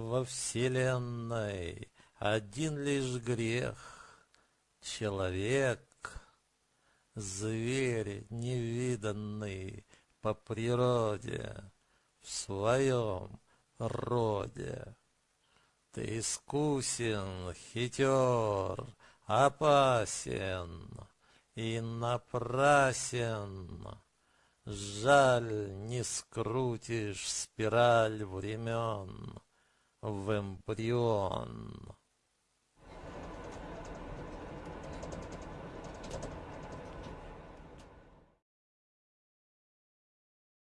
во вселенной один лишь грех. Человек, зверь невиданный по природе, в своем роде. Ты искусен, хитер, опасен и напрасен. Жаль, не скрутишь спираль времен в эмбрион.